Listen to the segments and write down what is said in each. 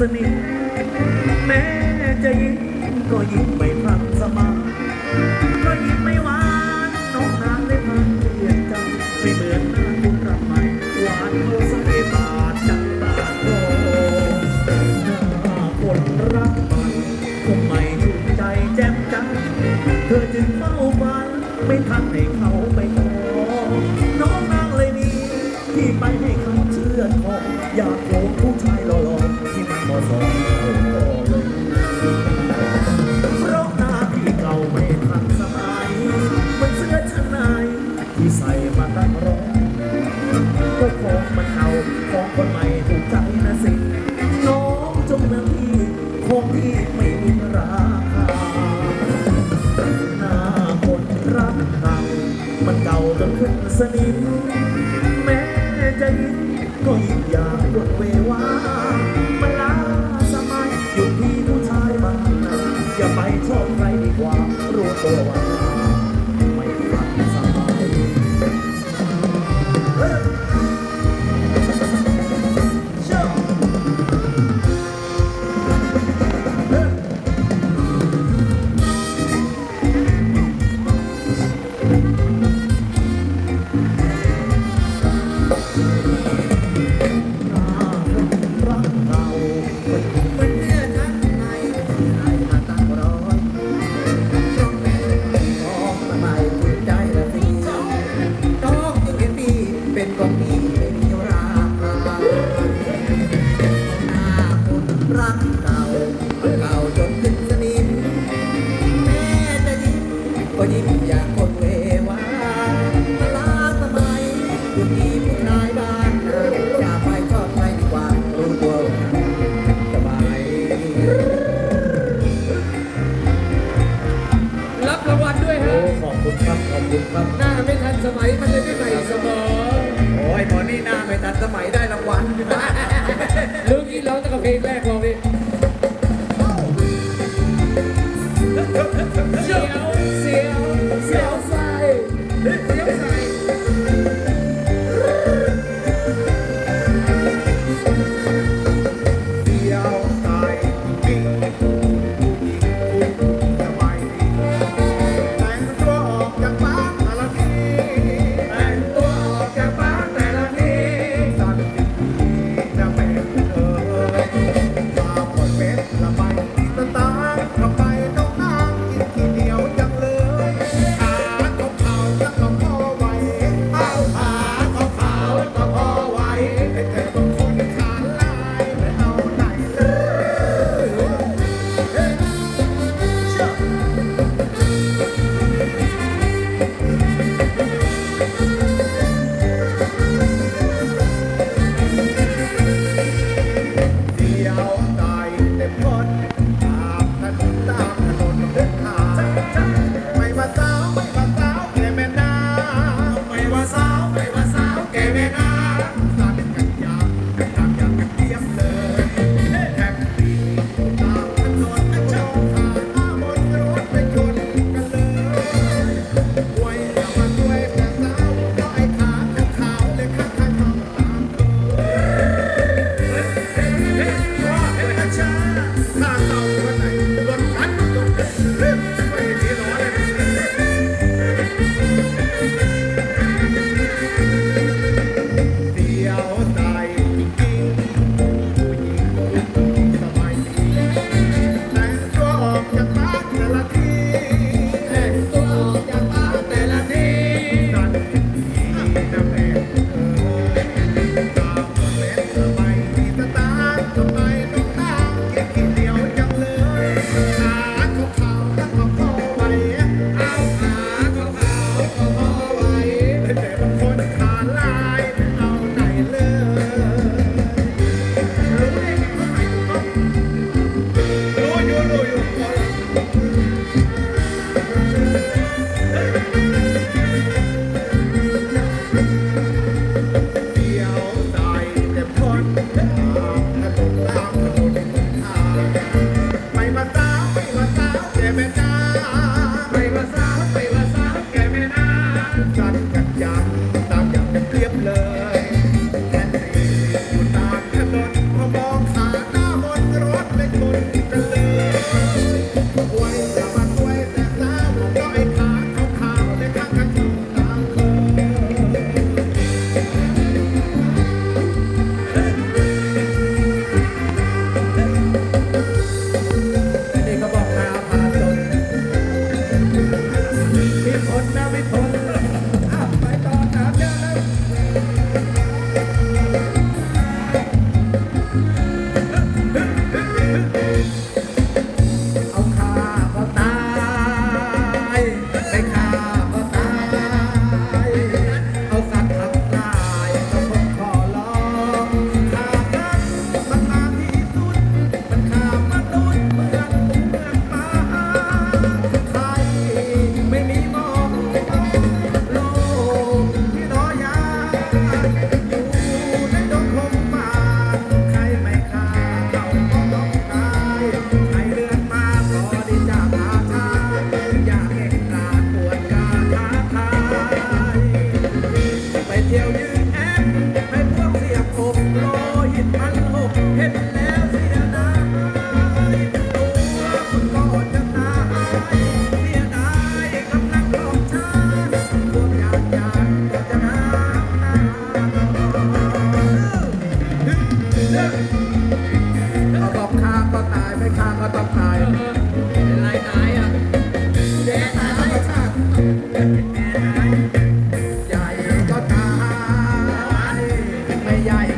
สนิท แม้จะยิ้มก็ยิ้มไม่ทันสมัยก็ยิ้มไม่หวานน้องนางได้พันเปลี่ยนใจไม่เหมือนหน้าคุณรักใหม่หวานโมสเปบาดจังบาดโตหน้าคนรักใหม่คงไม่ถูกใจแจ่มจังเธอจึงเฝ้าฝันไม่ทันให้เขาไปขอน้องนางเลยนี่ที่ไปให้เขาเชื่อทองอยากโก มันเอาของคนใหม่ถูกใจนะสิ น้องจงนะพี่ของที่ไม่มีราคาหน้าคนรักเก่ามันเก่าจนขึ้นสนิม แม้จะยิ้มก็ยิ้มอย่างรวดเววามันลาสมัยอยู่ที่ผู้ชายบางนาอย่าไปชอบใครดีกว่ารู้ตัวว่า รักเก่ามันเก่าจนขึ้นสนิมแม่จะยิ้มก็ยิ้มอย่างคนเววามาลาสมัยอยู่ที่ผู้ชายบ้านนาอย่าไปชอบใครดีกว่ารู้ตัวว่าสบายรับรางวัลด้วยโอ้ฮะขอบคุณครับขอบคุณครับหน้าไม่ทันสมัยมันเลย yeah.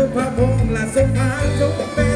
được hòa cùng là sông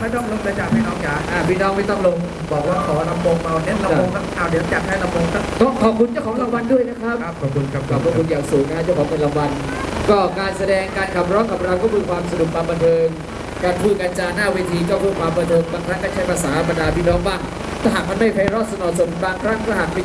ไม่ต้องลงเลยจ้ะพี่น้องจ๋าอ่าพี่น้องไม่ต้องลง บอกว่าขอลำโพงเบาเน้นลำโพงสักเอาเดี๋ยวจัดให้ลำโพงสักต้องขอบคุณเจ้าของรางวัลด้วยนะครับขอบคุณครับขอบคุณอย่างสูงนะเจ้าของเป็นรางวัลก็การแสดงการขับร้องขับเราก็คือความสนุกความบันเทิง การพูดการจาหน้าเวทีก็เพื่อความบันเทิงบางครั้งก็ใช้ภาษาบรรดาพี่น้องบ้างถ้าหากมันไม่ไพเราะสนอสมบางครั้งก็หากเป็น